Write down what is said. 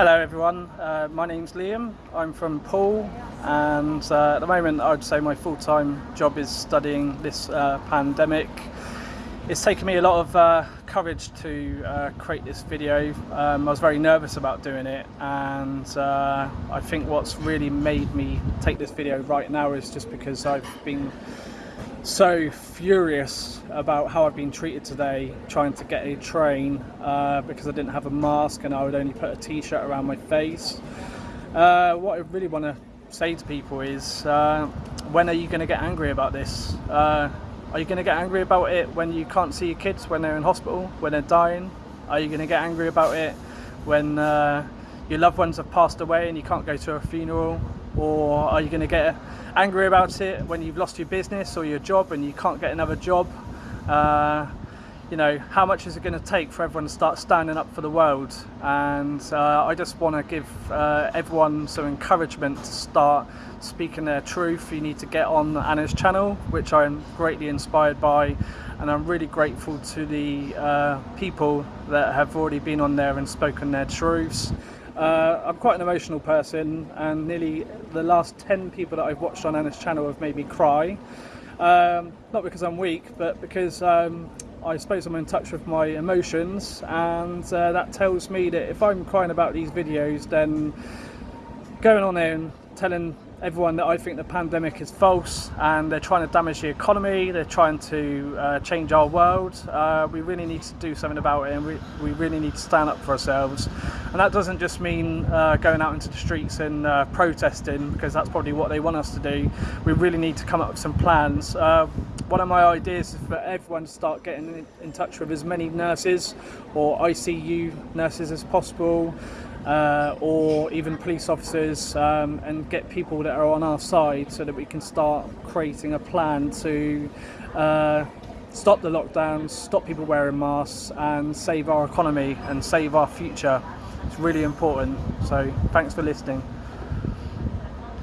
Hello everyone, uh, my name's Liam, I'm from Poole and uh, at the moment I'd say my full-time job is studying this uh, pandemic. It's taken me a lot of uh, courage to uh, create this video. Um, I was very nervous about doing it and uh, I think what's really made me take this video right now is just because I've been so furious about how I've been treated today trying to get a train uh, because I didn't have a mask and I would only put a t-shirt around my face. Uh, what I really want to say to people is uh, when are you going to get angry about this? Are you going to get angry about it when you can't see your kids when they're in hospital, when they're dying? Are you going to get angry about it when uh, your loved ones have passed away and you can't go to a funeral? Or are you going to get angry about it when you've lost your business or your job and you can't get another job? Uh, you know, how much is it going to take for everyone to start standing up for the world? And uh, I just want to give uh, everyone some encouragement to start speaking their truth. You need to get on Anna's channel, which I'm greatly inspired by. And I'm really grateful to the uh, people that have already been on there and spoken their truths. Uh, I'm quite an emotional person and nearly the last 10 people that I've watched on Anna's channel have made me cry. Um, not because I'm weak, but because um, I suppose I'm in touch with my emotions and uh, that tells me that if I'm crying about these videos then going on there and telling everyone that I think the pandemic is false and they're trying to damage the economy, they're trying to uh, change our world. Uh, we really need to do something about it and we, we really need to stand up for ourselves. And that doesn't just mean uh, going out into the streets and uh, protesting because that's probably what they want us to do. We really need to come up with some plans. One of my ideas is for everyone to start getting in touch with as many nurses or ICU nurses as possible uh, or even police officers um, and get people that are on our side so that we can start creating a plan to uh, stop the lockdowns, stop people wearing masks and save our economy and save our future. It's really important. So thanks for listening.